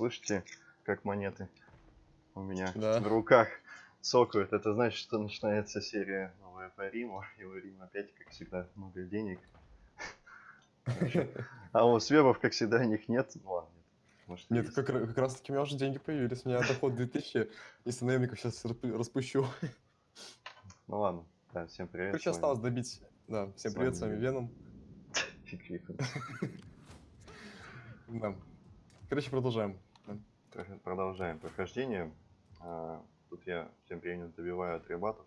Слышите, как монеты у меня Да. в руках цокают. Это значит, что начинается серия новая по Риму. И у Рима опять, как всегда, много денег. А у свебов, как всегда, них нет. Ну ладно, нет. Может, Нет, есть. как, как раз таки у меня уже деньги появились. У меня доход 2000, если наемников сейчас распущу. Ну ладно. Да, всем привет. Короче, осталось добить. Да, всем С привет, с вами Веном. Фиг. Да. Короче, продолжаем. Продолжаем прохождение. А, Тут я тем временем добиваю атрибатов.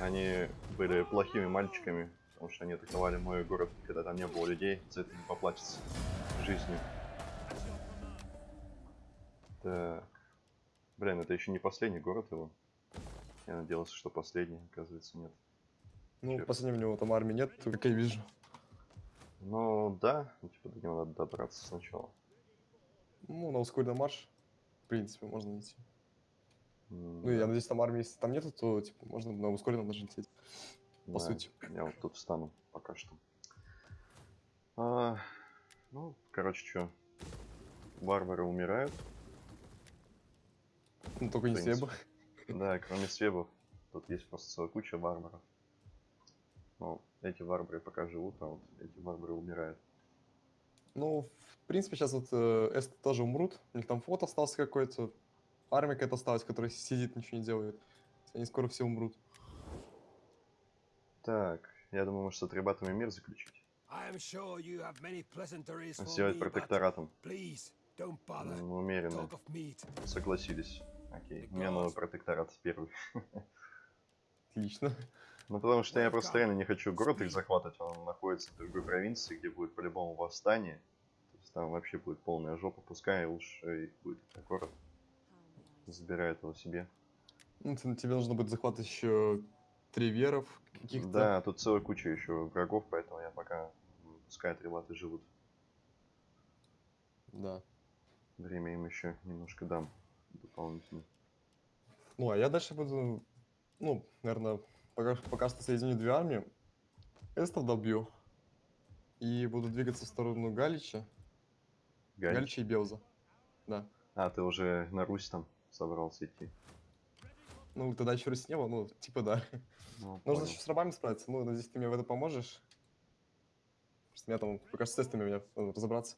Они были плохими мальчиками, потому что они атаковали мой город, когда там не было людей. За это не поплатится жизнью. Так. Блин, это еще не последний город его. Я надеялся, что последний, оказывается, нет. Ну, Чё? в последнем у него там армии нет, как я вижу. Ну да, типа до него надо добраться сначала. Ну, на ускоренный марш, в принципе, можно идти. М, Ну, я надеюсь, там армии, если там нету, то, типа, можно на ускоренном даже лететь. по Да, сути. Я вот тут встану пока что. А, ну, короче, что. Варвары умирают. Ну, только не свебы. Да, кроме свебов. Тут есть просто целая куча варваров. Ну, эти варвары пока живут, а вот эти варвары умирают. Ну, в принципе, сейчас вот э, эсты тоже умрут. У них там флот остался какой-то. Армия какая-то осталась, которая сидит, ничего не делает. Они скоро все умрут. Так, я думаю, может с атрибатами мир заключить. Sure Сделать протекторатом. М, Умеренно. Согласились. Окей, мне надо протекторат первый. Отлично. Ну, потому что я просто реально не хочу город их захватывать, он находится в другой провинции, где будет по-любому восстание. Там вообще будет полная жопа, пускай лучше их будет этот город. Забирает его себе. Ну, те- тебе нужно будет захватывать еще три веров каких-то. Да, тут целая куча еще врагов, поэтому я пока пускай атрибаты живут. Да. Время им еще немножко дам дополнительно. Ну, а я дальше буду, ну, наверное, пока, пока что соединю две армии. Эстов добью. И буду двигаться в сторону Галича. Галич. Галича и Белза. Да. А, ты уже на Русь там собрался идти. Ну, тогда еще Русь не было, ну, типа да. Ну, Нужно еще с рабами справиться. Ну, надеюсь, ты мне в это поможешь. Просто меня там, пока с тестами мне надо разобраться.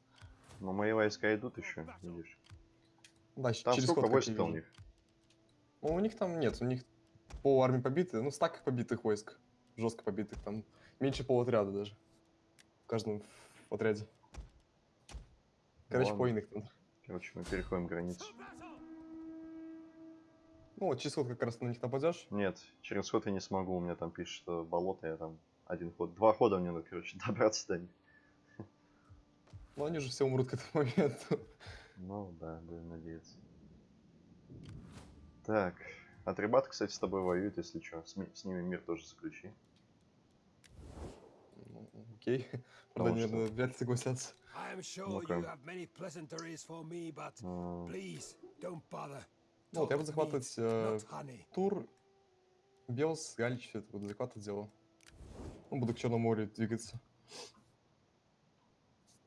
Но мои войска идут еще, видишь. Да, Там через сколько войск у них? Ну, у них там нет, у них пол армии побиты, ну, стак побитых войск, жестко побитых, там меньше полуотряда даже. В каждом отряде. Короче, Ладно. по там. Короче, мы переходим границу. Ну, вот через ход как раз на них нападешь. Нет, через ход я не смогу, у меня там пишет, что болото, я там один ход, два хода мне надо, короче, добраться до них. Ну, они же все умрут к этому моменту. Ну да, будем надеяться. Так, Атрибат, кстати, с тобой воюет, если что, с, с ними мир тоже заключи. Окей. Правда, Потому они, что- наверное, вряд ли согласятся. Ну-ка. Ну, вот я буду захватывать э. Тур, Белс, Галич, все это буду захватывать дело. Ну, буду к Черному морю двигаться.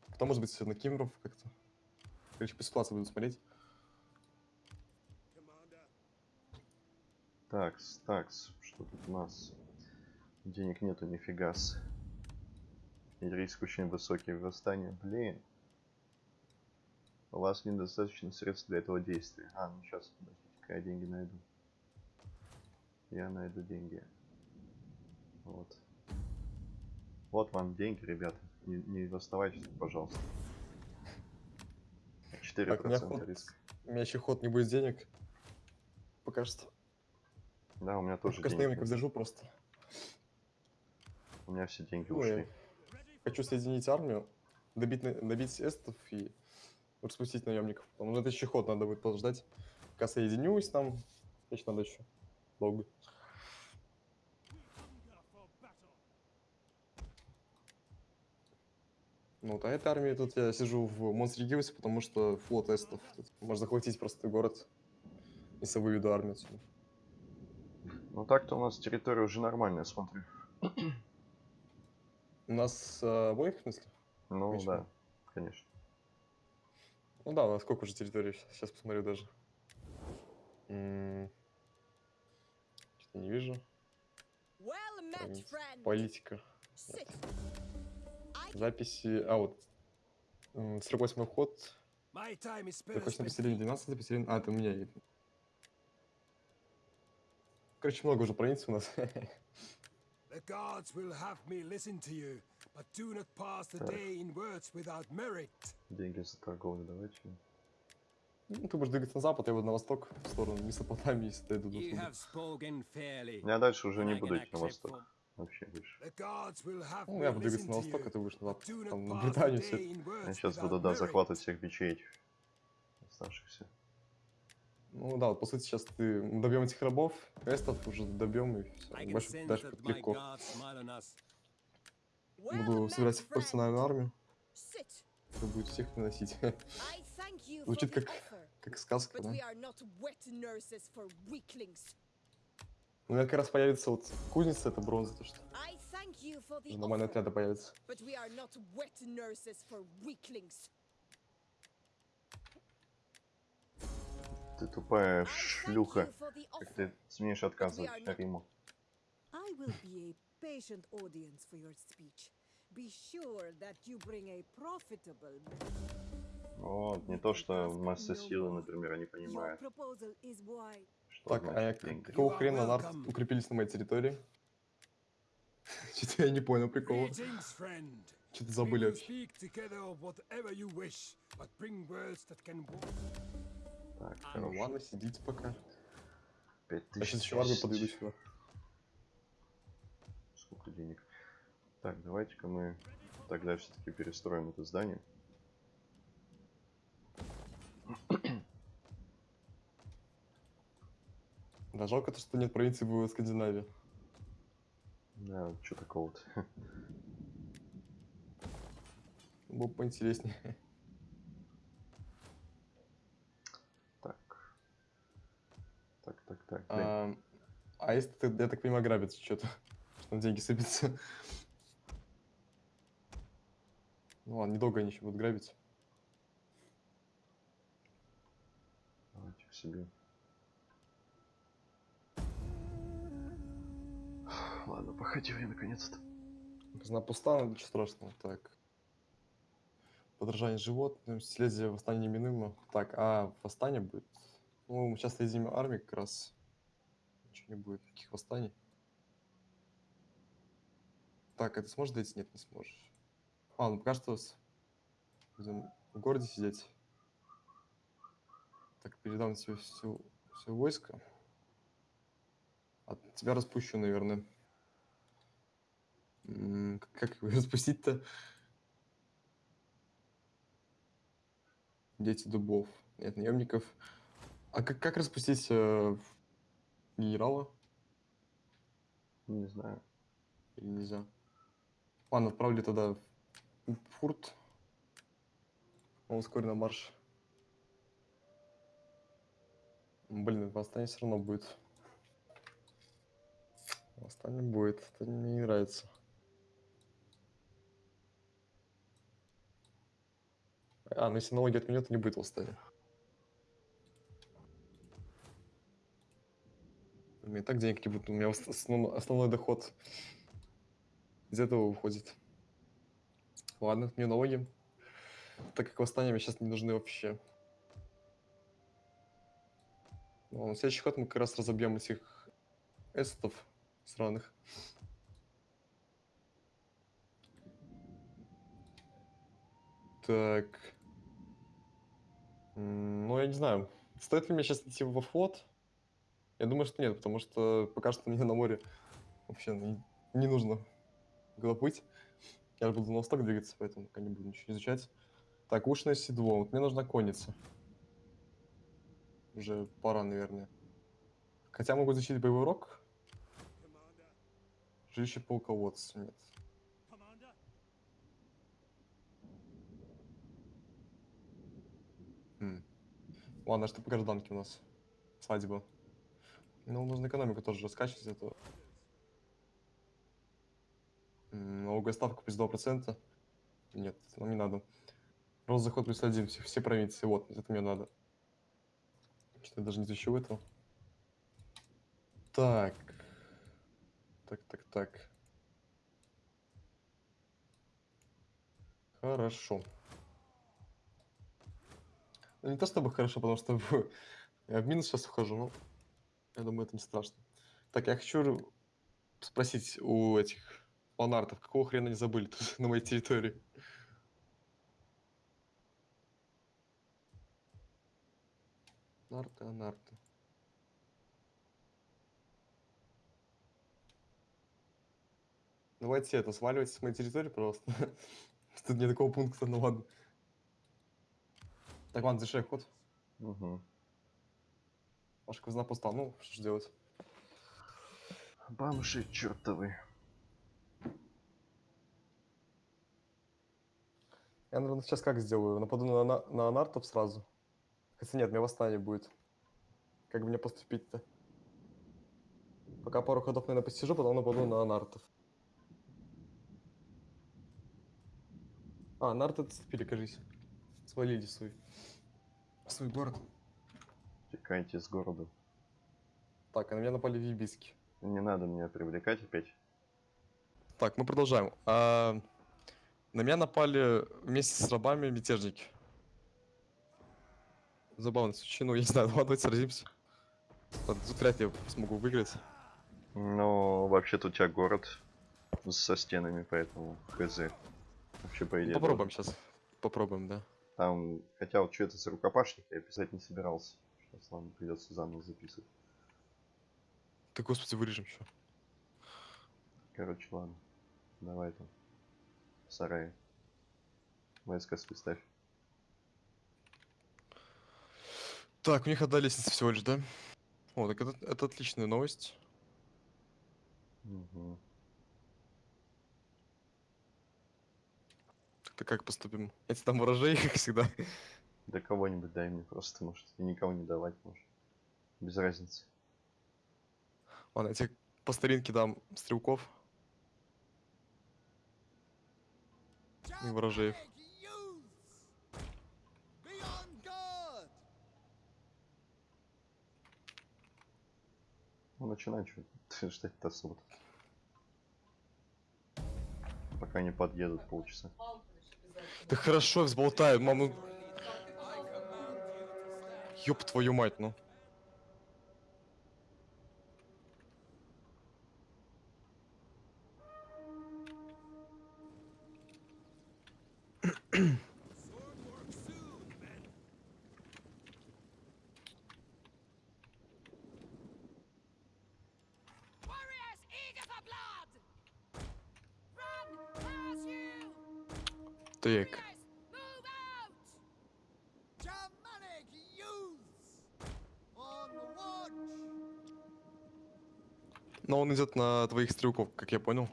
Потом, может быть, на Кимров как-то. Короче, по ситуации буду смотреть. Такс, такс, что тут у нас? Денег нету нифига с. И риск очень высокий в восстании. Блин. У вас недостаточно средств для этого действия. А, ну сейчас, подождите-ка, я деньги найду. Я найду деньги. Вот. Вот вам деньги, ребята. Не, не восставайте, пожалуйста. 4% Так, у меня ход... риска. У меня еще ход не будет денег. Пока что. Да, у меня тоже пока денег наемников нет. держу просто. У меня все деньги я ушли. Хочу соединить армию, добить, добить эстов и распустить наемников. Потому что это еще ход надо будет подождать. Пока соединюсь там, еще надо еще долго. Ну, вот, а этой армии тут я сижу в Монстре Гиллсе, потому что флот эстов. Тут можно захватить просто город, если выведу армию отсюда. Ну так-то у нас территория уже нормальная, смотрю. У нас э, обоих, в смысле? Ну Конечно. да, конечно. Ну да, у нас сколько уже территорий? Сейчас посмотрю даже. Что-то не вижу. Well met. Политика. I Записи. А, вот. м, 48 ход. My time is Захочешь spent. на поселение 12 поселение. А, это у меня. Короче, много уже провинций у нас. The gods will have me listen to you, but do not pass the day in words without merit. Деньги за торговлю давайте. Ну, ты будешь двигаться на запад, я буду на восток, в сторону Месопотамии, если дойду до. Я дальше уже не I буду идти на восток. Вообще больше. Ну, я буду двигаться на to восток, а ты будешь на запад. Там, на Британию все. Я сейчас буду, да, захватывать всех бичей этих. Оставшихся. Ну да, вот по сути сейчас ты добьем этих рабов, квестов уже добьем и все. Больше дальше my легко. Буду собирать friend. профессиональную армию, которая будет всех наносить. Звучит как, как сказка, да? we are not wet nurses for weaklings. У меня как раз появится вот кузница, это бронза, то что нормальные отряды появятся. Ты тупая шлюха. Как ты смеешь отказывать are not- Риму? I will be a patient audience for your speech. Be sure that you bring a profitable Вот, не то, что масса силы, например, они понимают, что Так, а я какого хрена нарт welcome. укрепились на моей территории? Что-то я не понял прикола. Что-то забыли вообще. Так, А, Ну хорошо. ладно, сидите пока. Пять Я тысяч сейчас еще армию подойду сюда. Сколько денег? Так, давайте-ка мы тогда все-таки перестроим это здание. Да, жалко то, что нет провинции в Скандинавии. Да, что такого-то? Было бы поинтереснее. Так, так. А, а если ты, я так понимаю, грабится что-то, что деньги сыпятся. Ну ладно, недолго они еще будут грабить. Давайте к себе. Ладно, походили наконец-то. Казна пуста, но ничего страшного. Так. Подражание животным, следствие восстания неминуемо. Так, а восстание будет? Ну, мы сейчас следим армии как раз. Ничего не будет, никаких восстаний. Так, это сможешь дойти? Нет, не сможешь. А, ну пока что будем в городе сидеть. Так, передам тебе все, все войско. От тебя распущу, наверное. Как его распустить-то? Дети дубов. Нет, наемников. А как, как распустить э, генерала? Не знаю. Или нельзя? Ладно, отправлю тогда в фурт. Он вскоре на марш. Блин, восстание все равно будет. Восстание будет. Это мне не нравится. А, ну если налоги отменят, то не будет восстания. У меня и так денег не будет. У меня ос- основ- основной доход из этого выходит. Ладно, отменю налоги. Так как восстания мне сейчас не нужны вообще. Ну, на следующий ход мы как раз разобьем этих эстов сраных. Так. Ну, я не знаю. Стоит ли мне сейчас идти во флот? Я думаю, что нет, потому что пока что мне на море вообще не, нужно куда. Я буду на восток двигаться, поэтому пока не буду ничего изучать. Так, ушное седло. Вот мне нужна конница. Уже пора, наверное. Хотя могу защитить боевой рог. Жилище полководца. Нет. М. Ладно, а что по гражданке у нас? Свадьба. Ну, нужно экономику тоже раскачивать, это... Налоговая ставка плюс 2%. Нет, нам не надо. Рост заход плюс один, все, все провинции. Вот, это мне надо. Что-то я даже не изучил этого. Так. Так, так, так. Хорошо. Ну, не то чтобы хорошо, потому что в- я в минус сейчас ухожу, но я думаю, это не страшно. Так, я хочу спросить у этих фанартов, какого хрена они забыли тут на моей территории? Нарты, а. Давайте это, сваливайте с моей территории, пожалуйста. Тут нет такого пункта, ну ладно. Так, ладно, завершай ход. Угу. Ваша казна пуста, ну, что ж делать? Бомжи чертовы. Я, наверное, сейчас как сделаю? Нападу на, на, на анартов сразу. Хотя нет, у меня восстание будет. Как мне поступить-то? Пока пару ходов, наверное, посижу, потом нападу на анартов. А, анарты отступили, кажись. Свалили свой. Свой город. Текайте с города. Так, а на меня напали вибиски. Не надо меня привлекать опять. Так, мы продолжаем. А, на меня напали вместе с рабами мятежники. Забавно случай. Ну, я не знаю, давайте сразимся. Ладно, Тут вряд ли я смогу выиграть. Но вообще-то у тебя город со стенами, поэтому хз. Вообще, по Ну, идее, Попробуем сейчас. Попробуем, да. Там, хотя вот что это за рукопашник, я писать не собирался. Сейчас, придется заново записывать. Ты, господи, вырежем что. Короче, ладно. Давай там. В сарае. Войска ставь. Так, у них одна лестница всего лишь, да? О, так это, это отличная новость. Угу. Так как поступим? Я тебе дам ворожей, как всегда. Да кого-нибудь дай мне просто, может. И никого не давать, может. Без разницы. Ладно, я тебе по старинке дам стрелков. И ворожеев. Ну, начинай что ждать-то особо. Пока не подъедут полчаса. Да хорошо, я взболтаю, маму. Ёб твою мать, ну. Стрелков, как я понял.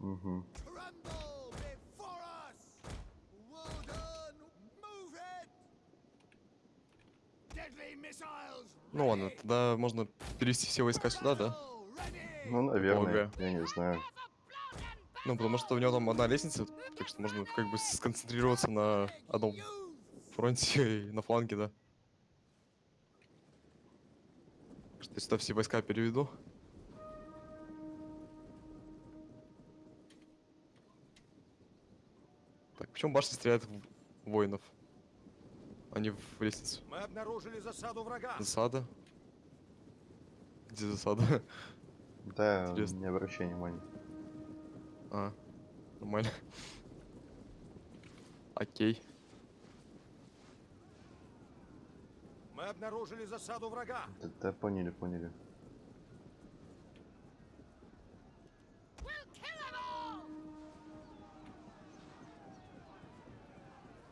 Угу. Ну ладно, тогда можно перевести все войска сюда, да? Ну, наверное, Полагаю. я не знаю. Ну, потому что у него там одна лестница, так что можно как бы сконцентрироваться на одном фронте и на фланге, да. Что я сюда все войска переведу. Почему башня стреляет в воинов, а не в лестницу? Мы обнаружили засаду врага. Засада? Где засада? Да, Интересно. не обращай внимания. А, нормально. Окей. Мы обнаружили засаду врага. Да, да, поняли, поняли.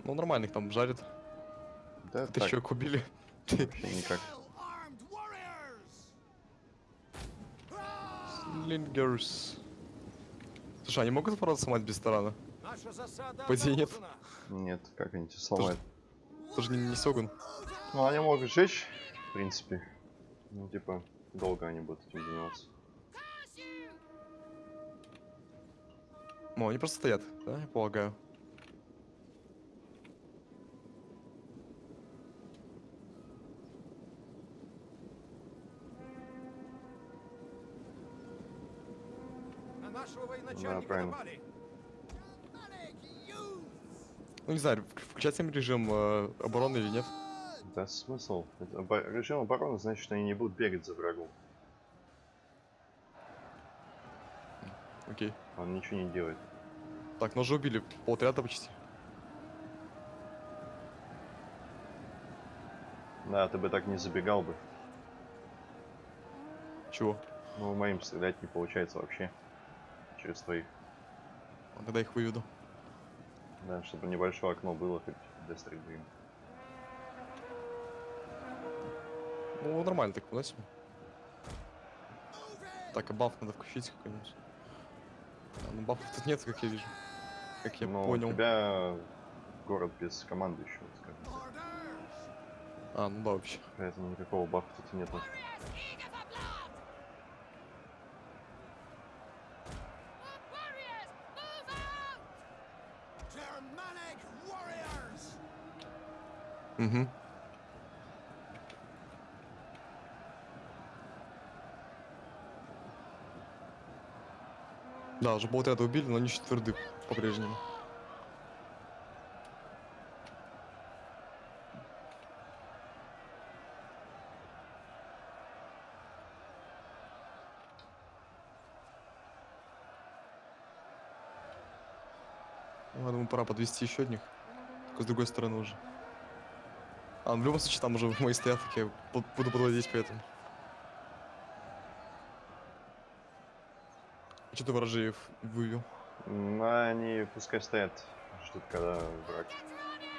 Ну, нормально их там жарят. Да, Ты человек убили. никак. Well-armed warriors. Лингерс. Слушай, они могут ворот сломать без тарана? Наша засада По идее, нет. Нет, как они тебя сломают? Тоже не, не Сёгун. Ну, они могут сжечь, в принципе. Ну, типа, долго они будут этим заниматься. Ну, они просто стоят, да, я полагаю. Начальника правильно. Ну, не знаю, включать им режим э, обороны или нет. Да смысл? Это обо- Режим обороны значит, что они не будут бегать за врагом. Окей. Он ничего не делает. Так, но уже убили полотряда почти. Да, ты бы так не забегал бы. Чего? Ну, моим стрелять не получается вообще. Через твоих. А Когда их выведу. Да, чтобы небольшое окно было хоть для стрельбы. Ну, нормально так, да, себе? Так, а баф надо включить какой-нибудь. А, ну бафов тут нет, как я вижу. Как я Но понял. у тебя город без командующего, скажем так. А, ну да, вообще. Поэтому никакого бафа тут нету. Угу. Да, уже полотряда убили, но они еще тверды по-прежнему. Ну, я думаю, пора подвести еще одних. Только с другой стороны уже. А, ну, в любом случае, там уже мои стоят, так я буду подводить поэтому. А что ты ворожеев вывел? Ну, они пускай стоят, ждут, когда враг,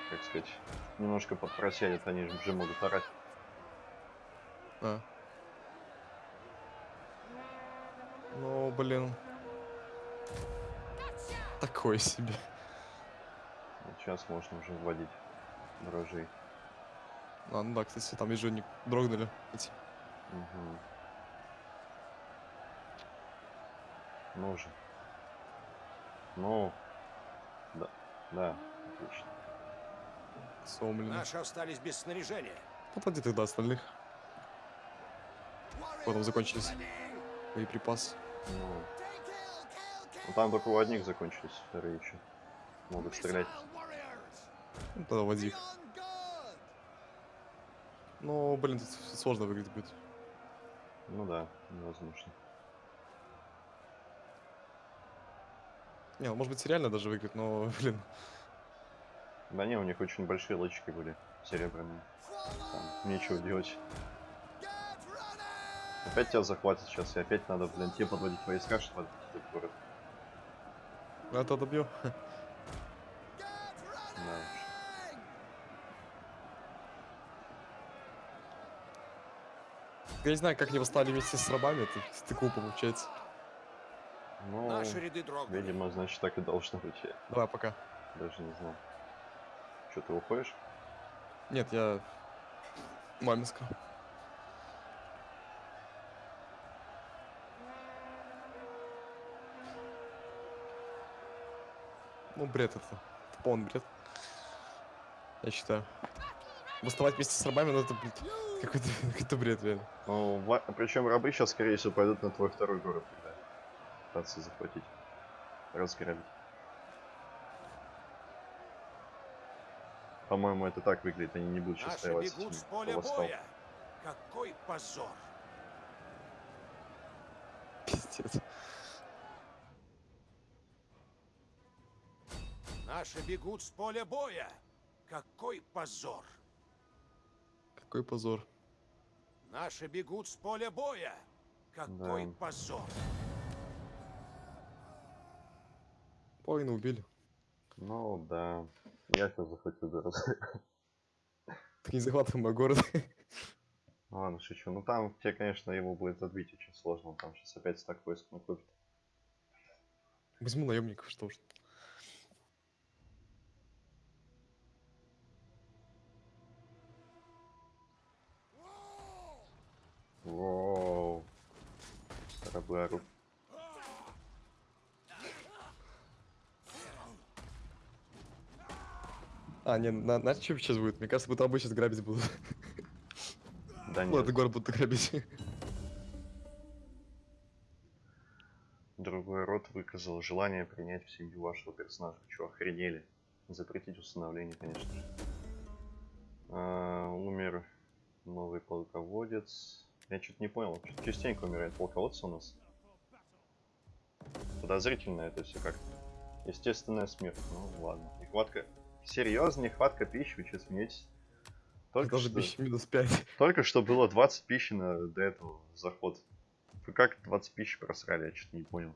как сказать, немножко подпросядет, они же уже могут орать. А. Ну, блин. Такое себе. Вот сейчас можно уже вводить дрожжей. А, ну да, кстати, там они дрогнули. Эти. Мгм. Ну же. Ну. Да. Да, отлично. Сломлены. Наши остались без снаряжения. Попади тогда остальных. Потом закончились боеприпасы. Ну. Ну, там только у одних закончились, вторые еще. Могут стрелять. Ну, тогда води их. Ну, блин, тут сложно выглядит будет. Ну да, невозможно. Не, ну, может быть, реально даже выиграть, но, блин. Да не, у них очень большие лычки были, серебряные. Там нечего делать. Опять тебя захватят сейчас, и опять надо, блин, тебе подводить войска, чтобы отбить этот город. Это добью. Я не знаю, как они восстали вместе с рабами, это, это глупо получается. Ну, Наши ряды дрогнули. видимо, значит, так и должно быть. Давай, пока. даже не знал. Что, ты уходишь? Нет, я маме сказал. Ну, бред это. Это полный бред. Я считаю. Восставать вместе с рабами, ну это, блядь, какой-то какой бред, реально. Ну, причем рабы сейчас, скорее всего, пойдут на твой второй город, когда пытаться захватить. Разграбить. По-моему, это так выглядит, они не будут сейчас стоять с бегут этим, с кто поля восстал. боя. Какой позор. Пиздец. Наши бегут с поля боя. Какой позор. Какой позор. Наши бегут с поля боя. Какой Да. позор. Половину убили. Ну, да. Я сейчас захватил город. Так не захватываем мой город. Ладно, шучу. Ну там тебе, конечно, его будет отбить очень сложно. Он там сейчас опять стак войск накопит. Возьму наемников, что уж. Воу. Орут. А, не, на, знаете, что сейчас будет? Мне кажется, будто сейчас грабить будут. Да Ну, нет, этот город будут грабить. другой род. выказал желание принять в семью вашего персонажа. Чё, охренели? Запретить установление, конечно же. А, умер новый полководец. Я что-то не понял, что частенько умирает полководцы у нас. Подозрительно это все как-то. Естественная смерть. Ну ладно. Нехватка. Серьезно, нехватка пищи, вы что смеетесь? Только Даже что, пища минус 5. только что было 20 пищи на, до этого заход. Вы как 20 пищи просрали, я что-то не понял.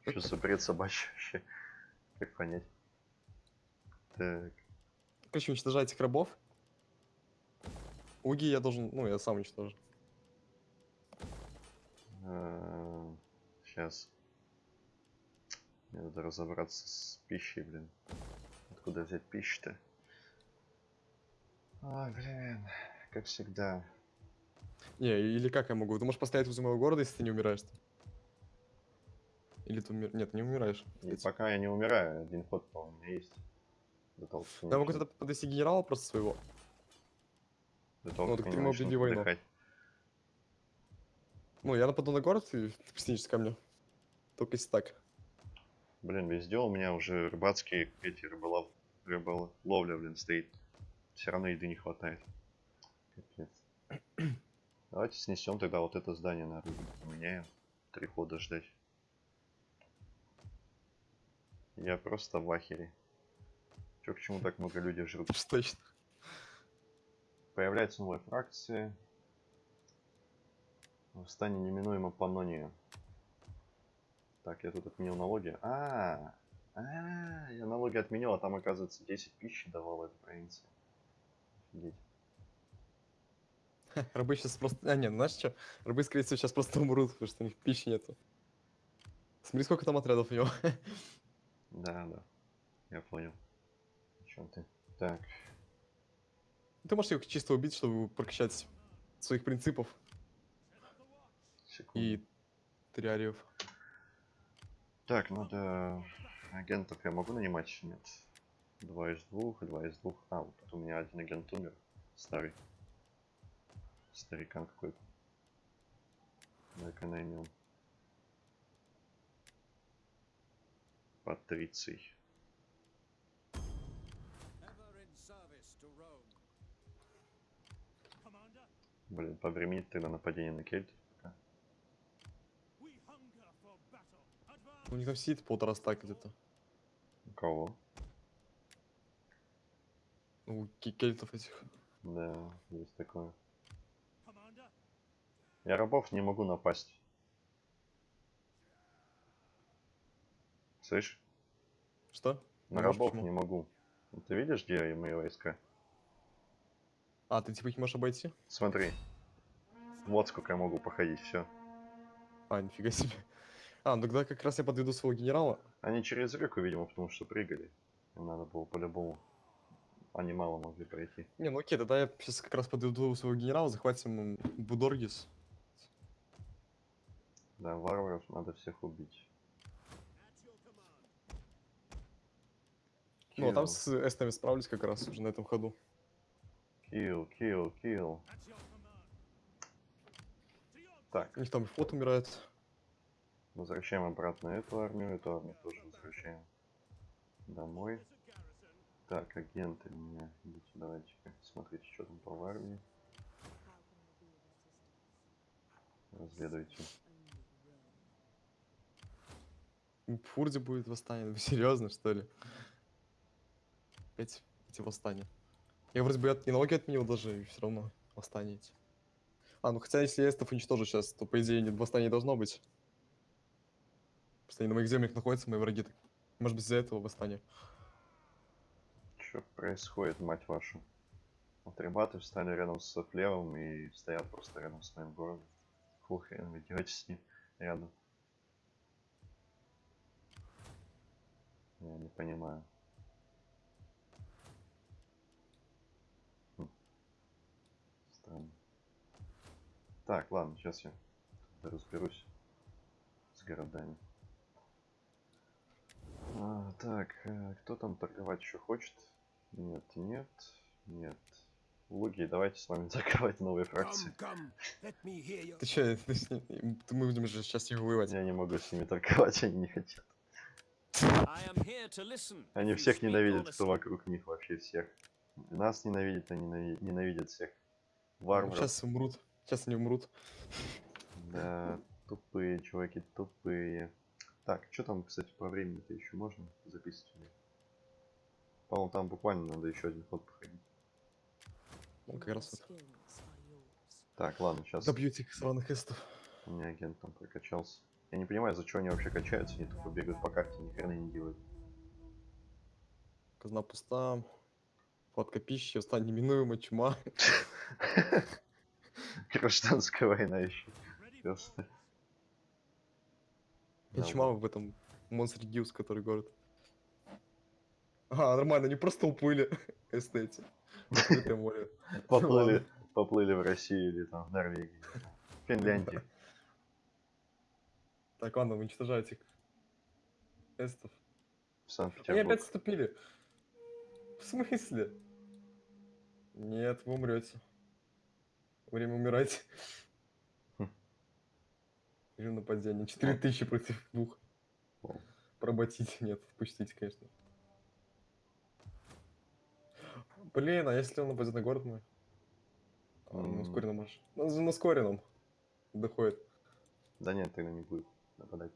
Что за бред собачий вообще? Как понять? Так, Короче, уничтожать этих рабов. Уги я должен, ну, я сам уничтожу. сейчас. Мне надо разобраться с пищей, блин. Откуда взять пищу-то? Ой, блин, как всегда. Не, или как я могу? Ты можешь поставить возле моего города, если ты не умираешь. Или ты умер... Нет, не умираешь. И пока я не умираю, один ход, по-моему, у меня есть. Я могу тогда подвести генерала просто своего. До того, ну, как так ты объяви войну. Ну, я нападу на город и ты присоединишься ко мне. Только если так. Блин, везде у меня уже рыбацкие эти рыболов... рыболовля, блин, стоит. Все равно еды не хватает. Капец. Давайте снесем тогда вот это здание на рыбу. Поменяем. Три хода ждать. Я просто в ахере. Чё, почему так много людей жрут? Точно. Появляется новая фракция. Восстание неминуемо Паннония. Так, я тут отменил налоги. А, а, я налоги отменил, а там, оказывается, 10 пищи давала эта провинция. Офигеть. Рабы сейчас просто... А, нет, знаешь что? Рабы, скорее всего, сейчас просто умрут, потому что у них пищи нету. Смотри, сколько там отрядов у него. Да, да. Я понял. О чем ты? Так, Ты можешь его чисто убить, чтобы прокачать своих принципов секунду. и триариев. Так, надо... Агентов я могу нанимать? Нет. Два из двух, два из двух. А, вот тут у меня один агент умер. Старый. Старикан какой-то. Давай-ка наймем. Патриций. Блин, повременит тогда нападение на кельт. У них там сидит полтора стака где-то. У кого? У ке- кельтов этих. Да, есть такое. Я рабов не могу напасть. Слышь? Что? На Не можешь, рабов почему? не могу. Ты видишь, где мои войска? А, ты типа их можешь обойти? Смотри. Вот сколько я могу походить, все. А, нифига себе. А, ну тогда как раз я подведу своего генерала. Они через реку, видимо, потому что прыгали. Им надо было по-любому. Они мало могли пройти. Не, ну окей, тогда я сейчас как раз подведу своего генерала, захватим Будоргис. Да, варваров надо всех убить. Ну, а там с эстами справлюсь как раз уже на этом ходу. Kill, kill, kill. Так, них там флот умирает. возвращаем обратно эту армию, эту армию тоже возвращаем домой. Так, агенты меня. Идите, давайте-ка смотрите, что там по армии. Разведывайте. В Фурде будет восстание. Вы серьезно, что ли? Опять эти восстания. Я вроде бы от- налоги отменил даже, и все равно восстание эти. А, ну хотя если эстов уничтожу сейчас, то по идее нет восстания не должно быть. Просто они на моих землях находятся, мои враги. Может быть из-за этого восстание. Что происходит, мать вашу? Вот ребята встали рядом с Флевом и стоят просто рядом с моим городом. Фу, хрен вы делаете с ним рядом. Я не понимаю. Хм. Странно. Так, ладно, сейчас я разберусь с городами. А, так, э, кто там торговать еще хочет? Нет, нет, нет, Луги, давайте с вами закрывать новые фракции. Come, come, Ты че, мы будем же сейчас их воевать. Я не могу с ними торговать, они не хотят. Они всех ненавидят, кто вокруг них, вообще всех. Нас ненавидят, они ненави- ненавидят всех. Варваров. Сейчас умрут. Сейчас они умрут. Да, тупые чуваки, тупые. Так, что там, кстати, по времени-то еще можно записывать? По-моему, там буквально надо еще один ход проходить. Ну, как раз вот. Так, ладно, сейчас Добьете этих сраных эстов. у меня агент там прокачался. Я не понимаю, за что они вообще качаются, они тупо бегают по карте, ни хрена не делают. Казна пуста. Хватка пищи, устань неминуемо, чума. Гражданская война еще. Просто. Чума в этом Монстр Гилс, который город. А, нормально, они просто уплыли. Эстети. Открытое море. Поплыли, поплыли в Россию или там в Норвегию. Финляндию. Так, ладно, уничтожайте. Эстов. В Они опять вступили. В смысле? Нет, вы умрете. Время умирать. Хм. Режим нападения. 4000 против двух. Вау. Проботите. Нет, отпустите, конечно. Блин, а если он нападет на город мой? А, на М. ускоренном марше. На, на ускоренном. Доходит. Да нет, тогда не будет нападать.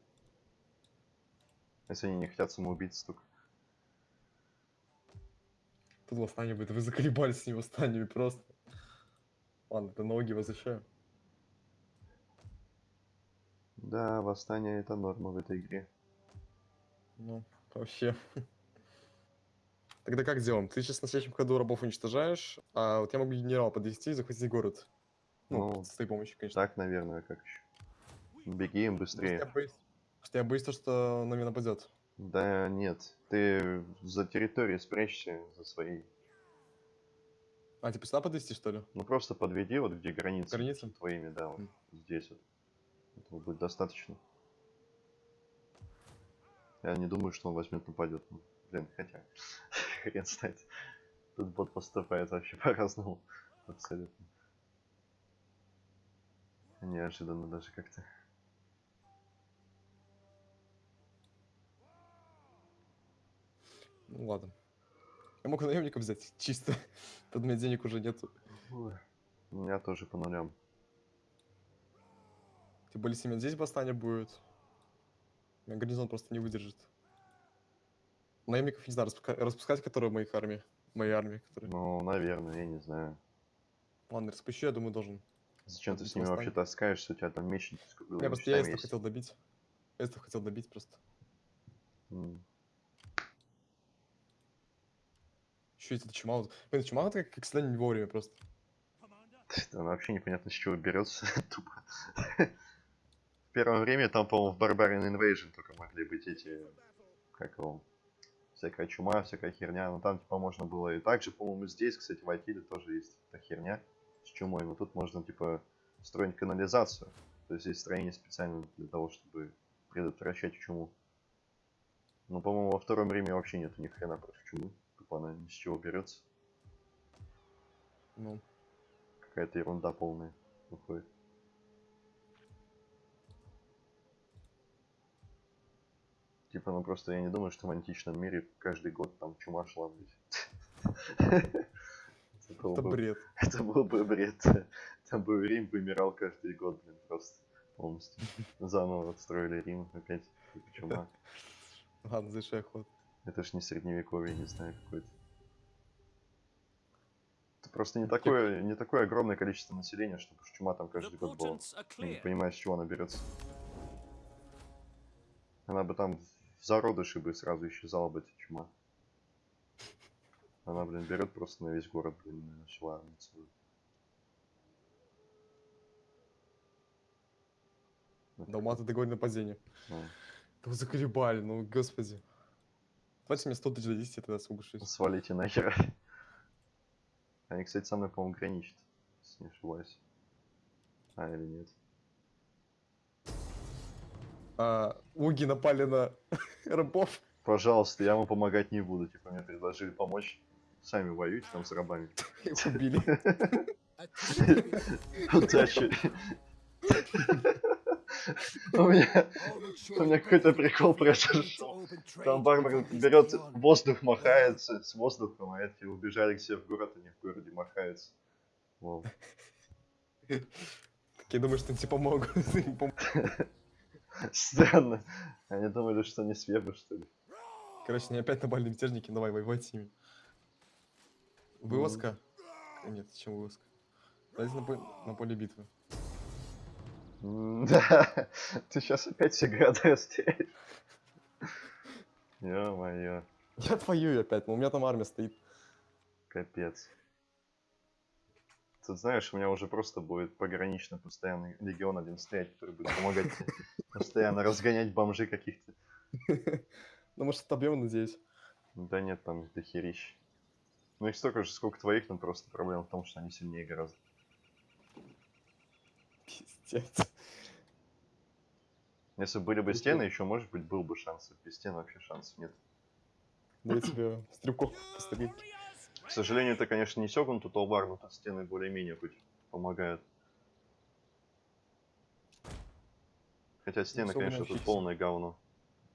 Если они не хотят самоубийц, только. Тут восстание будет. Вы заколебались с ним восстаниями просто. Ладно, это ноги возвращаю. Да, восстание это норма в этой игре. Ну, вообще. Тогда как сделаем? Ты сейчас на следующем ходу рабов уничтожаешь, а вот я могу генерал подвести и захватить город. Ну, Ну, с твоей помощью, конечно. Так, наверное, как еще. Беги им Просто я быстрее. боюсь, что я боюсь, то, что на меня нападет. Да нет, ты за территорией спрячься за своей. А, типа сюда подвести, что ли? Ну просто подведи вот где границы Границы? твоими, да, вот М. здесь вот. Этого будет достаточно. Я не думаю, что он возьмет нападет. Ну, блин, хотя. Хрен знает. Тут бот поступает вообще по-разному. Абсолютно. Неожиданно даже как-то. Ну ладно. Я мог наемников взять, чисто. Под меня денег уже нету. Ой, У меня тоже по нулям. Тем более, у меня здесь восстание будет. у меня Гарнизон просто не выдержит. Наемников не знаю, распуска- распускать, которые в моих армии. Моей армии, которые. Ну, наверное, я не знаю. Ладно, распущу, я думаю, должен. Зачем ты с ними вообще восстание. таскаешься? У тебя там круглыми Я просто я хотел добить. Эстов хотел добить просто. М. Еще эти чума. вот- Блин, чума вот как, как всегда не вовремя просто. Commander, Да, вообще непонятно, с чего берется. Тупо. В первое время там, по-моему, в Barbarian Invasion только могли быть эти, как его, всякая чума, всякая херня. Но там, типа, можно было и так же, по-моему, здесь, кстати, в Айтиле тоже есть эта херня с чумой. Но тут можно, типа, строить канализацию. То есть есть строение специально для того, чтобы предотвращать чуму. Но, по-моему, во втором Риме вообще нету ни хрена против чумы. Она ни с чего берется. Ну, Какая-то ерунда полная выходит. Типа, ну просто я не думаю, что в античном мире каждый год там чума шла, блядь. Это был это бы- бред. Это был бы бред. Там бы Рим вымирал каждый год, блин, просто полностью. Заново отстроили Рим, опять чума. Ладно, завершай ход. Это ж не средневековье, не знаю, какое-то. Это просто не такое, не такое огромное количество населения, чтобы чума там каждый год была. Я не понимаю, с чего она берется. Она бы там в зародыши бы сразу исчезала бы эта чума. Она, блин, берет просто на весь город, блин, на всю армию целую. Далматы договорили нападение. ну, Да вы заколебали, ну господи. Давайте мне 100 тысяч дадите, я тогда соглашусь. Свалите нахер. Они, кстати, со мной, по-моему, граничат, если не ошибаюсь. А, или нет. А, уги напали на рабов. Пожалуйста, я вам помогать не буду. Типа, мне предложили помочь. Сами воюйте там с рабами. Их убили. Удачи. У меня, у меня какой-то прикол произошел. Там барбар берет воздух, махается с воздухом, а эти убежали себе в город, они в городе махаются. Вау. Такие думаю, что тебе помогут. Странно. Они думали, что не свебы, что ли. Короче, они опять напали мятежники, давай воевать с ними. Вылазка? Нет, чем вылазка? Давайте на, по- на поле битвы. Да, ты сейчас опять все города растеряешь. Ё-моё, Я отвоюю опять, но у меня там армия стоит. капец. Тут знаешь, у меня уже просто будет погранично постоянный легион один стоять, который будет помогать постоянно разгонять бомжей каких-то. Ну, может, отобьем, надеюсь. Да нет, там дохерищ. Ну их столько же, сколько твоих, но просто проблема в том, что они сильнее гораздо. Пиздец. Если были бы стены, еще может быть был бы шанс. Без стен вообще шансов нет. Да я тебе стрелков пострелить. К сожалению, это, конечно, не Сёгун тут Алвар, но тут стены более-менее хоть помогают. Хотя стены, Сёгун конечно, тут полное говно.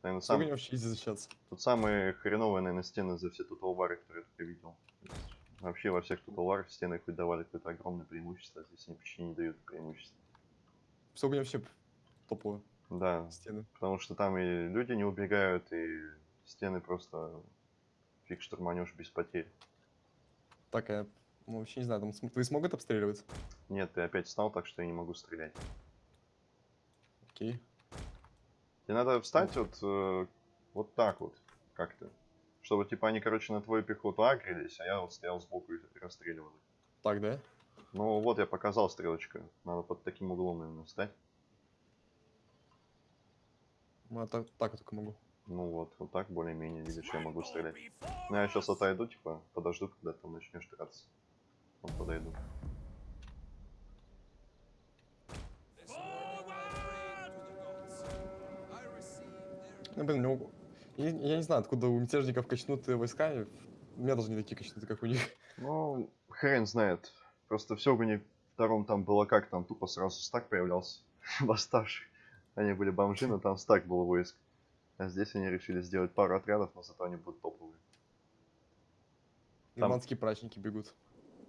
Наверное, сам, вообще защищаться? тут самые хреновые, наверное, стены за все тут Алвары, которые я только видел. Вообще во всех тут Алварах стены хоть давали какое-то огромное преимущество, а здесь они почти не дают преимущества. Сколько вообще топовые Да, стены? потому что там и люди не убегают, и стены просто фиг штурманешь без потерь. Так, я ну, вообще не знаю, там твои смогут обстреливать? Нет, ты опять встал так, что я не могу стрелять. Окей. Тебе надо встать вот, э, вот так вот, как-то. Чтобы, типа, они, короче, на твою пехоту агрились, а я вот стоял сбоку и расстреливал их. Так, да? Ну, вот я показал стрелочкой. Надо под таким углом, наверное, встать. Ну, а так, так я только могу. Ну вот, вот так более-менее, видишь, я могу стрелять. Ну, я сейчас отойду, типа, подожду, когда ты начнешь драться. Вот подойду. Ну, блин, ну, я, я не знаю, откуда у мятежников качнутые войска. У меня даже не такие качнутые, как у них. Ну, хрен знает. Просто в Сёгуне втором там было как, там тупо сразу стак появлялся. Восставших. Они были бомжи, но там стак был войск. А здесь они решили сделать пару отрядов, но зато они будут топовые. Там- Нормандские прачники бегут.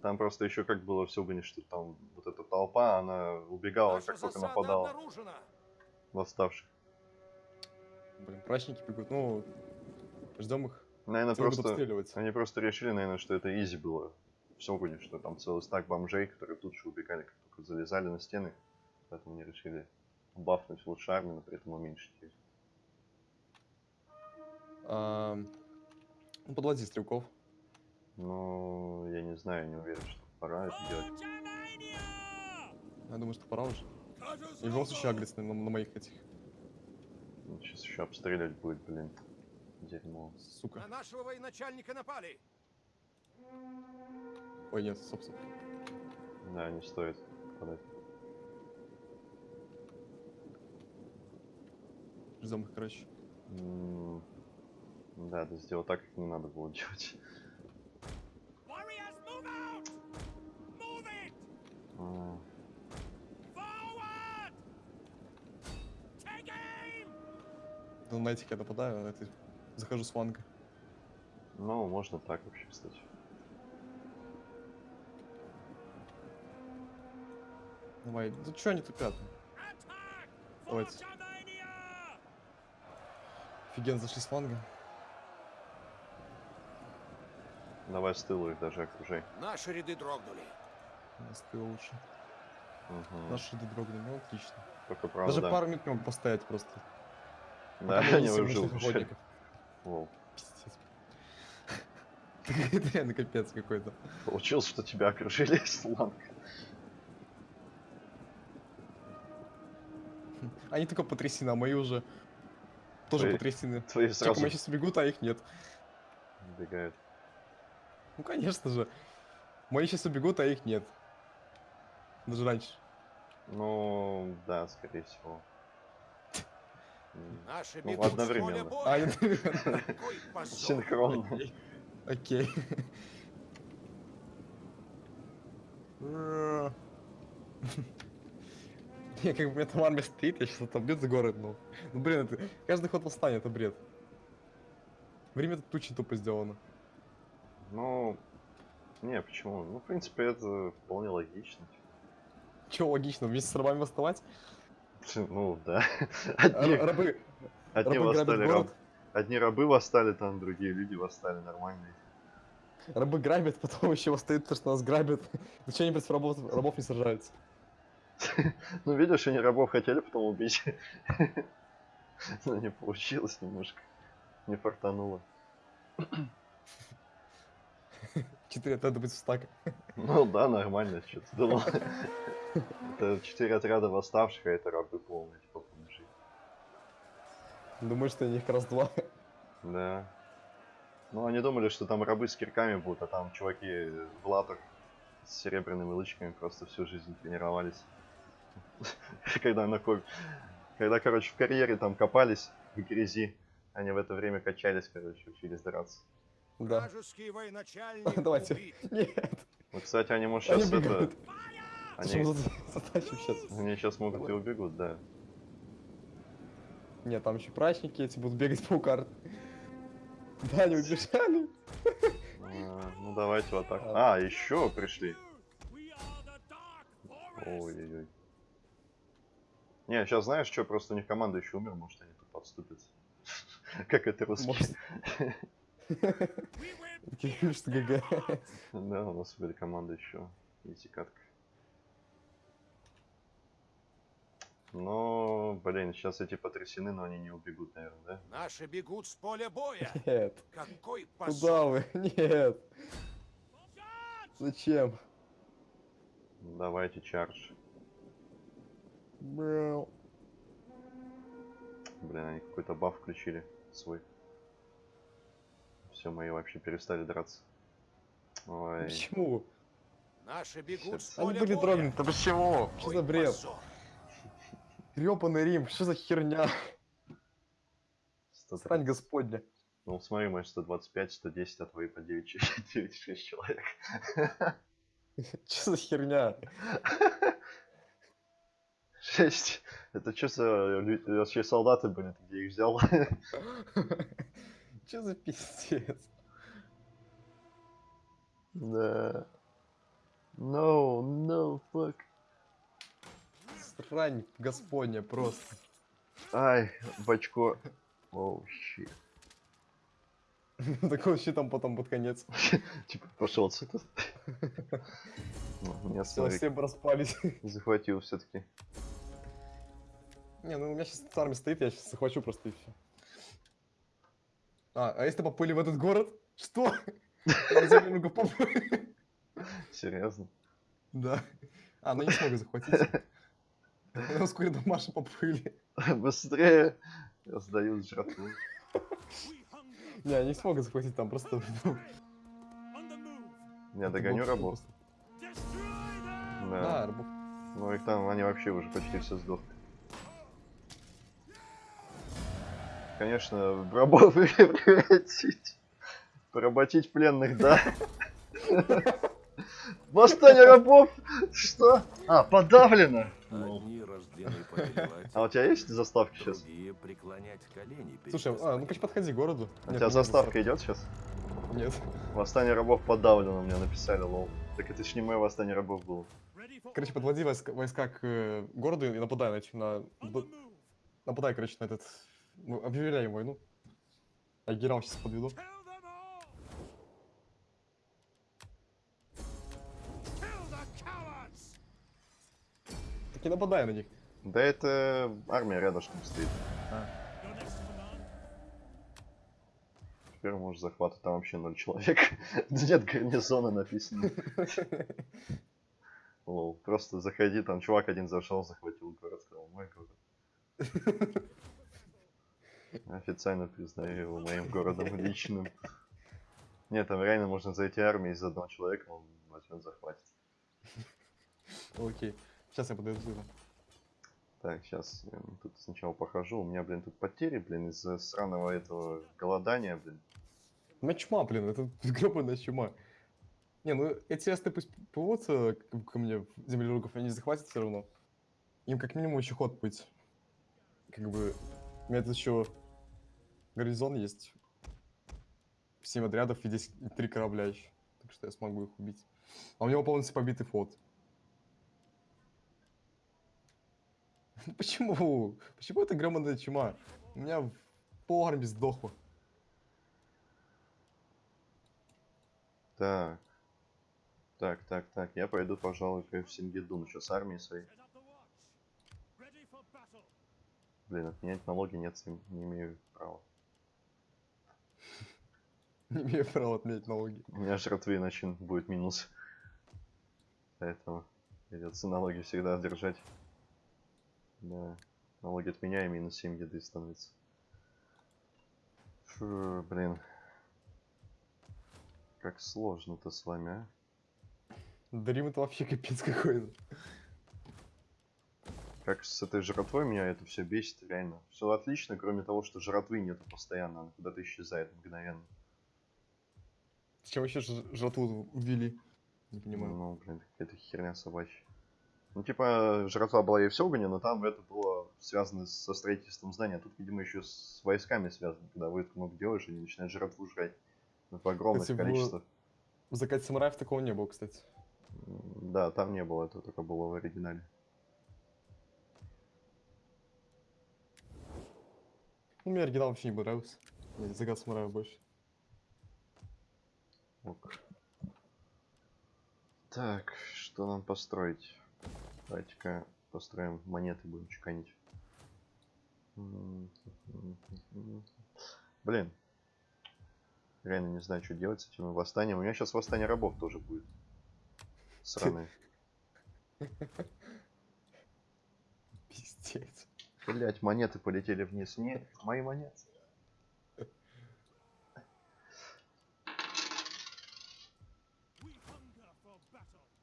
Там просто еще как было в Сёгуне, что там вот эта толпа, она убегала, как только нападала восставших. Блин, прачники бегут. Ну, ждем их. Наверное, просто... Они просто решили, наверное, что это изи было в Сёгуне, что там целый стак бомжей, которые тут же убегали, как только залезали на стены. Поэтому они решили бафнуть лучше армию, но при этом уменьшить ее. А, ну, подводи стрелков. Но я не знаю, не уверен, что пора это делать. Я думаю, что пора уже. И в любом случае агриться на, на моих этих. Сейчас еще обстреливать будет, блин. Дерьмо. Сука. На нашего военачальника напали. Ой, нет, стоп. Да, не стоит подать. Их, короче. М, Да, ты сделал так, как не надо было делать. Warriors, move out! Move it! А, Forward! Take aim! Ну, на этих я нападаю, а это захожу с фланга. Ну, можно так вообще, кстати. Давай. Ну что они тупят? Давайте. Офигенно зашли с фланга. Давай с тылу их даже окружай. Наши ряды дрогнули. Нас ты лучше. Мгм. Наши дрогнули, ну отлично. Только правда, Даже да. пару минут не могу постоять просто. Да, мы убежали. охотников. Воу. Пиздец. Это реально капец какой-то. Получилось, что тебя окружили с фланга. Они только потрясены, а мои уже тоже Твои потрясены. Твои Только сразу мои сейчас убегут, а их нет. убегают. Ну конечно же. Мои сейчас убегут, а их нет. Даже раньше. Ну, да, скорее всего. Наши Ну, бегут одновременно. А. Синхронно. Окей. Не, как бы у меня там армия стоит, я сейчас отобьют за город, ну. Ну, блин, это, каждый ход восстания, это бред. Время тут очень тупо сделано. Ну, не, почему? Ну, в принципе, это вполне логично. Че логично, вместе с рабами восставать? Ну, да. Одни, рабы, одни рабы восстали, раб- одни рабы восстали, там другие люди восстали нормальные. рабы грабят, потом еще восстают, то, что нас грабят. Зачем они против рабов, рабов не сражаются? Ну, видишь, они рабов хотели потом убить. Но не получилось немножко. Не фартануло. Четыре отряда быть в стак. Ну да, нормально, что ты думал. Это четыре отряда восставших, а это рабы полные, типа, бомжи. Думаю, что у них раз два. Да. Ну, они думали, что там рабы с кирками будут, а там чуваки в латах с серебряными лычками просто всю жизнь тренировались. Когда на ко- Когда, короче, в карьере там копались в грязи, они в это время качались, короче, учились драться. Да. Давайте. Нет, Ну, кстати, они, может, они сейчас это... Они, Зачем за- затащим сейчас? они сейчас могут и убегут, да. Нет, там еще прачники эти будут бегать по карте. Да, они убежали. А, Ну, давайте в атаку. А, еще пришли. Ой-ой-ой. Не, сейчас знаешь, что, просто у них команда еще умер, может они тут подступятся. Как это русские. Что ГГ. Да, у нас были команда еще. Изи катка. Но, блин, сейчас эти потрясены, но они не убегут, наверное, да? Наши бегут с поля боя. Нет, Какой куда вы? Нет. Зачем? Давайте чардж. Брэу. Блин, они какой-то баф включили свой. Все, мои вообще перестали драться. Ой. Почему? Наши бегут с Они были дрогнуты, почему? Что Какой за бред? позор. Рим, что за херня? 103. Срань господня. Ну, смотри, мой 125, 110, а твои по 9, 6 человек. Что за херня? 6. Это что за вообще солдаты были? Ты где их взял? Что за пиздец? Да. No, no, fuck. Срань господня просто. Ай, бачко. Оу, щит. Такой щитом потом под конец. Типа, пошел отсюда. Ну, Меня все бы распались. захватил все-таки. Не, ну у меня сейчас армия стоит, я сейчас захвачу просто и все. А, а если поплыли в этот город? Что? Серьезно. Да. А, ну не смогу захватить. Ну, вскоре до Маши поплыли. Быстрее. Я сдаю жратву. Не, не смогу захватить там, просто... ну. Я это догоню рабов. Да, рабов. Ну их там, они вообще уже почти все сдохли. Конечно, рабов превратить. Поработить пленных, да. Восстание рабов! Что? А, подавлено! А у тебя есть заставки сейчас? Слушай, а, ну, короче, подходи к городу. А у тебя заставка идет сейчас? Нет. Восстание рабов подавлено, мне написали, лол. Так это ж не мое восстание рабов было. Короче, подводи войска, войска к э, городу и нападай на. Нападай, короче, на этот... ну, Объявляем войну. А генерал сейчас подведу. Так и нападай на них. Да это армия рядышком стоит. Command. Теперь может захвата там вообще ноль человек. Нет гарнизона написано. Лол, просто заходи, там чувак один зашел, захватил город, сказал, мой город. Официально признаю его моим городом личным. Нет, там реально можно зайти армией из одного человека, он возьмет, захватит. Окей. Сейчас я подойду. Так, сейчас тут сначала похожу. У меня, блин, тут потери, блин, из-за сраного этого голодания, блин. Меня чума, блин, это гребаная чума. Не, ну эти эсты пусть плывутся ко мне землеруков, они захватят все равно. Им как минимум еще ход быть. Как бы, у меня тут еще горизон есть. Семь отрядов и здесь три корабля еще. Так что я смогу их убить. А у него полностью побитый флот. Почему? Почему это громадная чума? У меня пол армии сдохло. Так. Так, так, так. Я пойду, пожалуй, к Сингидуну. Что, с армией своей? Блин, отменять налоги нет, не не имею права. Не имею права отменять налоги. У меня жратвы иначе будет минус. Поэтому придется налоги всегда держать. Да. Налоги отменяем, минус 7 еды становится. Фу, блин. Как сложно-то с вами, а? Дарим это вообще капец какой-то. Как с этой жратвой меня это все бесит, реально. Все отлично, кроме того, что жратвы нету постоянно, она куда-то исчезает мгновенно. Зачем вообще жратву ввели? Не понимаю. Ну, блин, какая-то херня собачья. Ну, типа, жратва была и в Сёгуне, но там это было связано со строительством здания. А тут, видимо, еще с войсками связано. Когда войск много делаешь, они начинают жратву жрать. В огромных Кстати, в- количествах. В закате самураев такого не было, кстати. Да, там не было, это только было в оригинале. Ну, мне оригинал вообще не понравился. Закат самураев больше. Ок. Так, что нам построить? Давайте-ка построим монеты, будем чеканить. Блин. Реально не знаю, что делать с этим восстанием. У меня сейчас восстание рабов тоже будет. Сраное. Пиздец. Блять, монеты полетели вниз. Не, мои монеты.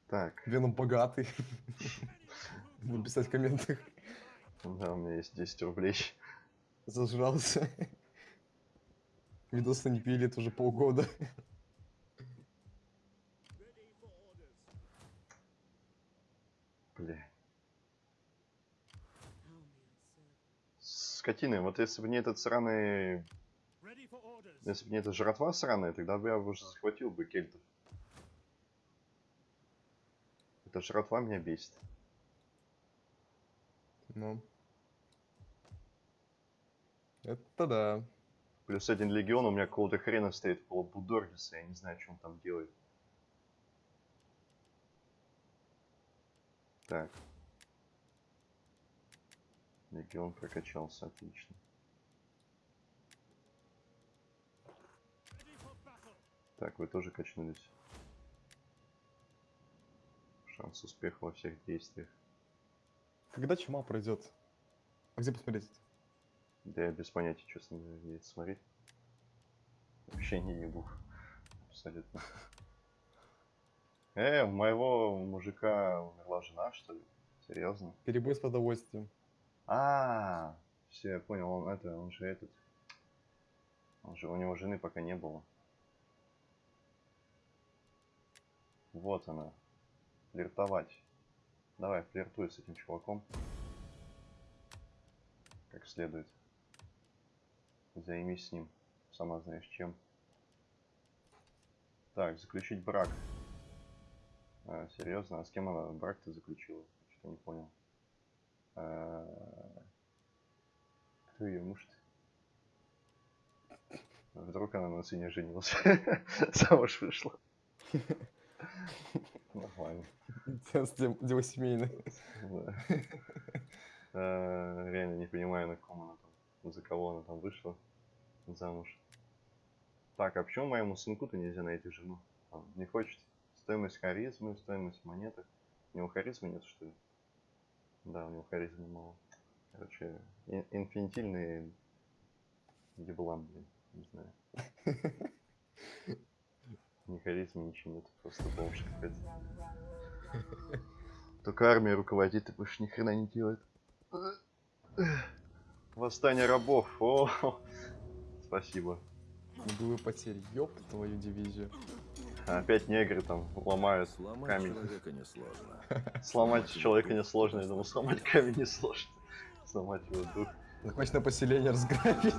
Так, Веном богатый. Буду писать в комментах. да, у меня есть 10 рублей. Зажрался. Видосы не пили, это уже полгода. Бля. Скотины, вот если бы не этот сраный... Если бы не эта жратва сраная, тогда бы я уже захватил бы кельтов. Эта жратва меня бесит. Ну. Это да. Плюс один легион у меня какого-то хрена стоит около Будоргиса, я не знаю, что он там делает. Так. Легион прокачался, отлично. Так, вы тоже качнулись. Шанс успеха во всех действиях. Когда чума пройдет? А где посмотреть? Да я без понятия, честно, где это смотреть. Вообще не ебу. Абсолютно. Э, у моего мужика умерла жена, что ли? Серьезно? Перебой с продовольствием. А, все, я понял, он это, он же этот. Он же, у него жены пока не было. Вот она. Флиртовать. Давай, флиртуй с этим чуваком. Как следует. Займись с ним. Сама знаешь чем. Так, заключить брак. А, серьезно? А с кем она брак-то заключила? Что-то не понял. А, Кто ее муж Вдруг она на сыне женилась. Замуж вышла. Нормально. Дело семейное. Да. А, Реально не понимаю, на ком она там, за кого она там вышла замуж. Так, а почему моему сынку-то нельзя найти жену? Он не хочет. Стоимость харизмы, стоимость монеты. У него харизмы нет, что ли? Да, у него харизмы мало. Короче, ин- инфинитильный еблан, блин, не знаю. Ни харизмы, ничего нет, просто бомж какой-то. Только армией руководит и больше ни хрена не делает. Восстание рабов. О, спасибо. Боевые потери. Ёб твою дивизию. Опять негры там ломают Сломать камень. человека несложно. Сломать человека несложно, я думал, сломать камень несложно. Сломать его дух. Захвачено на поселение разграбить.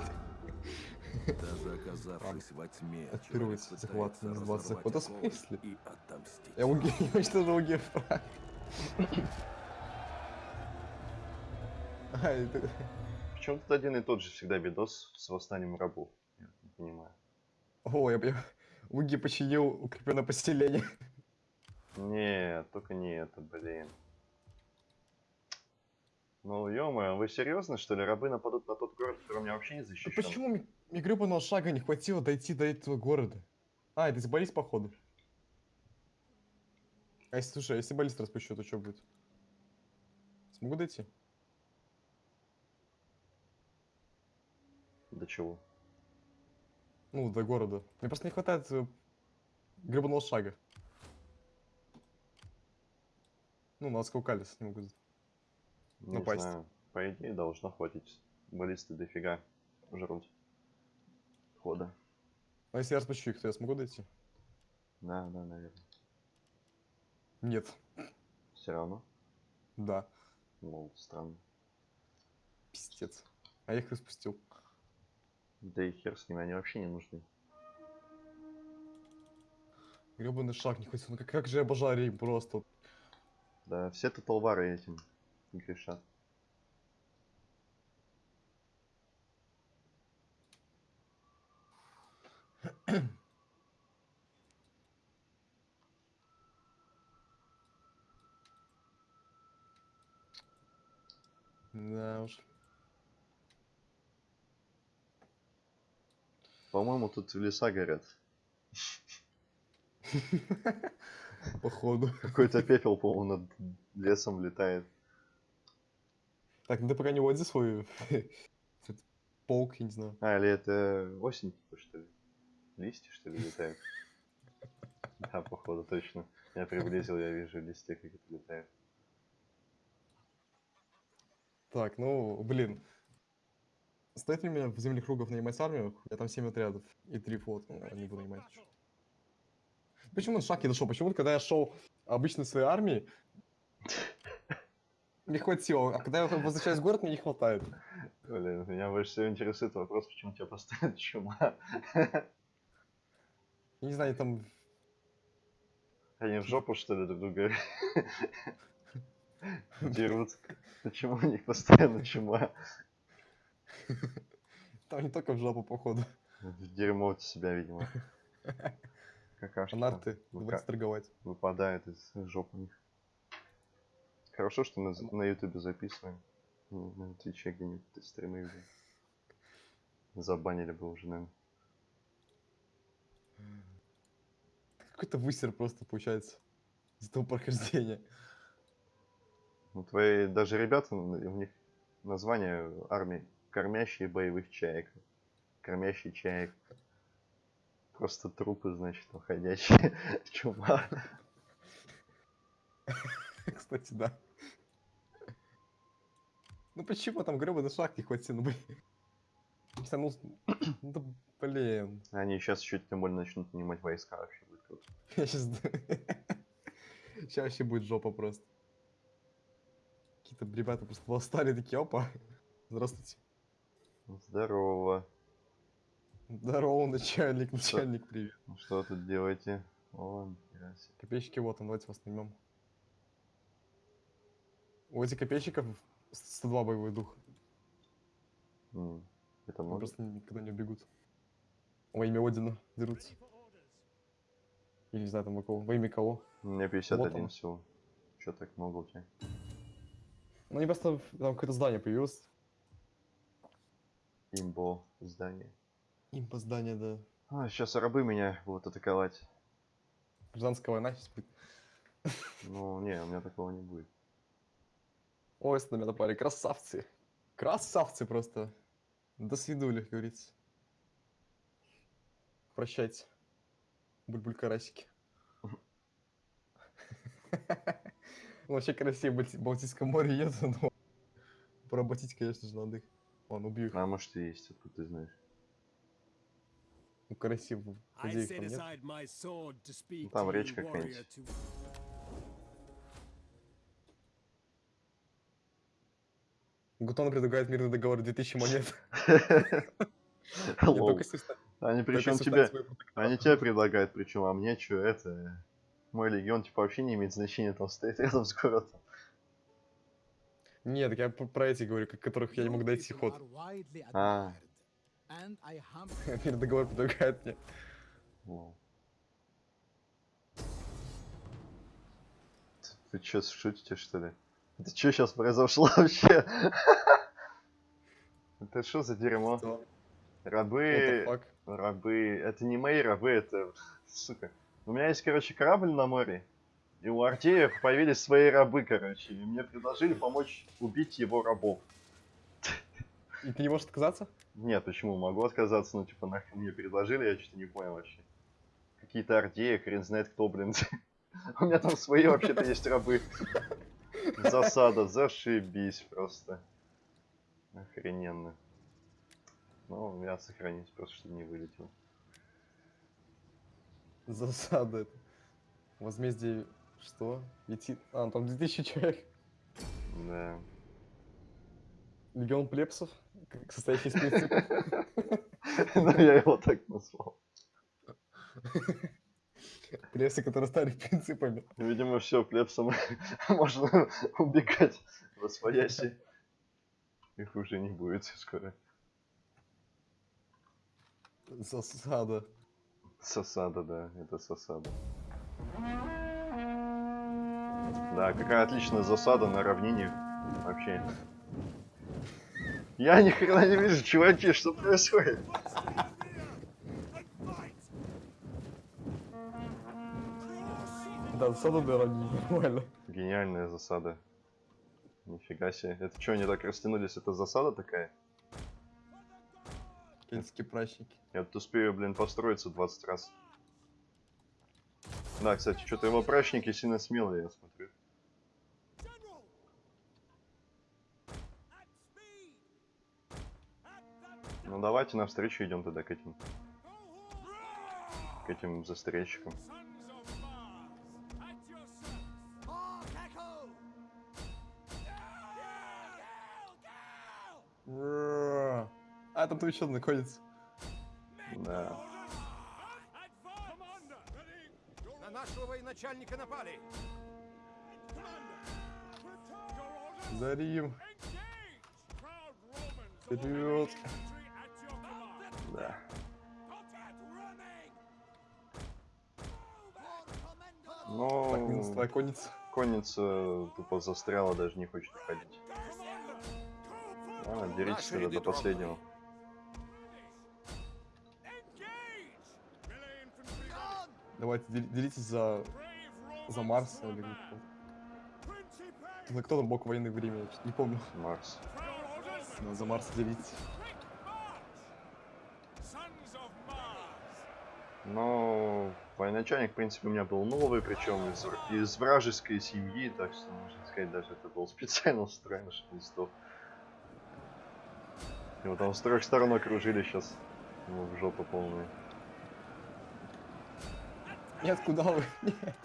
Даже оказавшись во тьме, От человек первого захвата пытается на 20 разорвать Вот в оковы смысле? И отомстить. Я уги... Я уничтожил Гефра. А, это... Почему тут один и тот же всегда видос с восстанием рабов? Я не понимаю. О, я, я... Уги починил укрепленное поселение. Нет, только не это, блин. Ну, ё вы серьезно, что ли? Рабы нападут на тот город, который у меня вообще не защищен? почему мне, мне гребаного шага не хватило дойти до этого города? А, это из баллист, походу. А если, слушай, а если баллист распущу, то что будет? Смогу дойти? До чего? Ну, до города. Мне просто не хватает э, гребаного шага. Ну, на Скаукалис не могу. Не Напасть. знаю. По идее, должно хватить. Баллисты дофига жрут. Хода. А если я распущу их, то я смогу дойти? Да, да, наверное. Нет. Все равно. Да. Мол, странно. Пиздец. А я их распустил. Да и хер с ними, они вообще не нужны. Гребаный шаг не хватило. Ну как, как же я обожаю рейм просто. Да, все тут толвары этим грешат. Да уж. По-моему, тут леса горят. Походу. Какой-то пепел, по-моему, над лесом летает. Так, ну ты пока не свой этот полк, я не знаю. А, или это осень, типа, что ли? Листья, что ли, летают? Да, походу, точно. Я приблизил, я вижу листья, как это летает. Так, ну, блин. Стоит ли мне в земле кругов нанимать армию? Я там 7 отрядов и 3 флота. Ну, не буду нанимать. Почему он шаг не дошел? Почему, когда я шел обычно своей армии, не хватило, а когда я возвращаюсь в город, мне не хватает. Блин, меня больше всего интересует вопрос, почему тебя поставят чума. Я не знаю, там... Они в жопу, что ли, друг друга дерут? Почему у них постоянно чума? Там не только в жопу, походу. Дерьмо себя, видимо. Какашка Фанарты, выка- давайте торговать. выпадает из жоп у них. Хорошо, что мы на ютубе записываем. Не На твиче где-нибудь стримы видел. Забанили бы уже, наверное. Какой-то высер просто получается из этого прохождения. Ну, твои даже ребята, ну, у них название армии кормящие боевых чаек. Кормящий чаек. Просто трупы, значит, уходящие. Чума. Кстати, да. Ну почему там гребаный шаг не хватил? Ну, блин. Не знаю, Ну, ну, да, блин. Они сейчас еще тем более начнут нанимать войска вообще будет круто. Я сейчас... Сейчас вообще будет жопа просто. Какие-то ребята просто восстали такие, опа. Здравствуйте. Здорово. Здорово, начальник, начальник, привет. Ну что тут делаете? О. Копейщики, вот он, давайте вас наймем. У этих копейщиков 102 боевой дух. М, Это Они много? просто никогда не убегут. Во имя Одина дерутся. Или не знаю там во кого. Во имя кого. У меня 51 он. всего. Че так много у тебя? Ну они просто там какое-то здание появилось. Имбо здание. Импо здание, да. А, сейчас рабы меня будут атаковать. Гражданская война сейчас будет. Ну, не, у меня такого не будет. Ой, с нами напали. Красавцы. Красавцы просто. До свидули, как говорится. Прощайте. Бульбуль-карасики. Вообще красиво в Балтийском море нет, но поработить, конечно же, надо их. Ладно, убью их. А может и есть, откуда ты знаешь. Ну, красиво. Людей там нет. Там речка какая-нибудь. Гутон предлагает мирный договор 2000 монет. Они причем тебе, они тебе предлагают, причем, а мне что, это... Мой легион, типа, вообще не имеет значения, там стоит рядом с городом. Нет, я про эти говорю, которых я не мог дойти ход. А. Мирный договор предлагает мне. Ты чё, шутите, что ли? Это что сейчас произошло вообще? Это что за дерьмо? Что? Рабы... Рабы... Это не мои рабы, это... Сука. У меня есть, короче, корабль на море. И у Артеев появились свои рабы, короче. И мне предложили помочь убить его рабов. И ты не можешь отказаться? Нет, почему? Могу отказаться, ну, типа, нахрен мне предложили, я что-то не понял вообще. Какие-то артеи, хрен знает кто, блин. У меня там свои вообще-то есть рабы. Засада, зашибись просто. Охрененно. Ну, я сохранюсь, просто чтобы не вылетел. Засада. это. Возмездие... Что? Летит... А, там 2000 человек. Да. Легион плебсов, к- состоящий из принципов. Ну, я его так назвал. Плебсы, которые стали принципами. Видимо, все, плебсом можно убегать во свояси. Их уже не будет скоро. Засада. Сосада, да, это сосада. Да, какая отличная засада на равнине. Вообще. Я ни хрена не вижу, чуваки, что происходит? Да, засада для равнин, нормально. Гениальная засада. Нифига себе. Это что, они так растянулись? Это засада такая? Кельтские прачники. Я тут успею, блин, построиться 20 раз. Да, кстати, что-то его прачники сильно смелые, я смотрю. Ну давайте навстречу идем тогда к этим. К этим застрельщикам. А, там еще находится. Да. На нашего военачальника напали. За Рим. Вперед. Да. Так, минус Ну, твоя конница. конница тупо застряла, даже не хочет уходить. Ладно, деритесь тогда до последнего. Давайте дел- делитесь за, за Марс или кто. Кто там бог войны времени, не помню. Марс. Да, за Марс делитесь. Но военачальник, в принципе, у меня был новый, причем из, из вражеской семьи, так что, можно сказать, даже это был специально устроен, не сдох. Его там с трех сторон окружили сейчас. Ему в жопу полную. Нет, куда вы? Нет.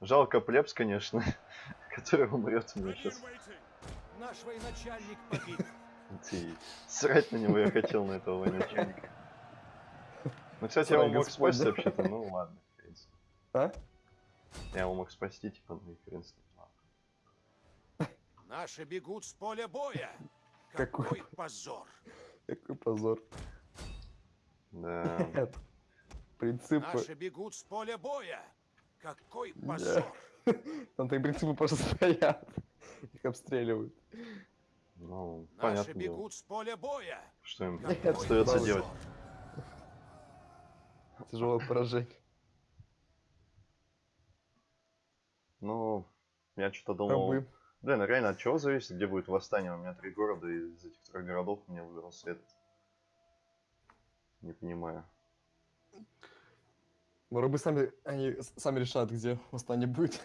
Жалко плебс, конечно, который умрет у меня сейчас. Наш военачальник погиб. Ты срать на него я хотел, на этого военачальника. Ну, кстати, я его мог спасти вообще-то, ну ладно, в принципе. А? Я его мог спасти, типа, ну и хрен с ним. Ладно. Наши бегут с поля боя. Какой Какой позор. Какой позор. Да. Нет. Принципы. Наши бегут с поля боя. Какой Да. позор. Там так принципы просто стоят. Их обстреливают. Ну, Наши понятно дело. бегут с поля боя. Что им Какой остается позор. делать? Тяжелое поражение. Ну, я что-то думал... Рабы. Блин, а реально от чего зависит, где будет восстание? У меня три города, и из этих трех городов мне выбрался этот. Не понимаю. Но рабы сами, они сами решают, где восстание будет.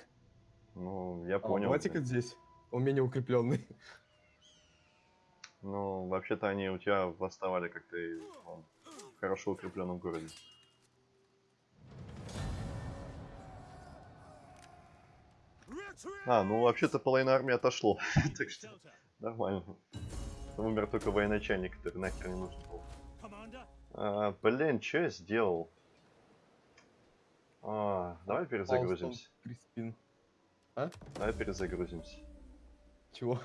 Ну, я А, понял. давайте-ка блин. здесь. Он менее укрепленный. Ну, вообще-то они у тебя восставали как-то в хорошо укрепленном городе. А, ну вообще-то половина армии отошло. так что нормально. Умер только военачальник, который нахер не нужен был. А, блин, что я сделал? А, давай перезагрузимся. Криспин. Давай перезагрузимся. Чего?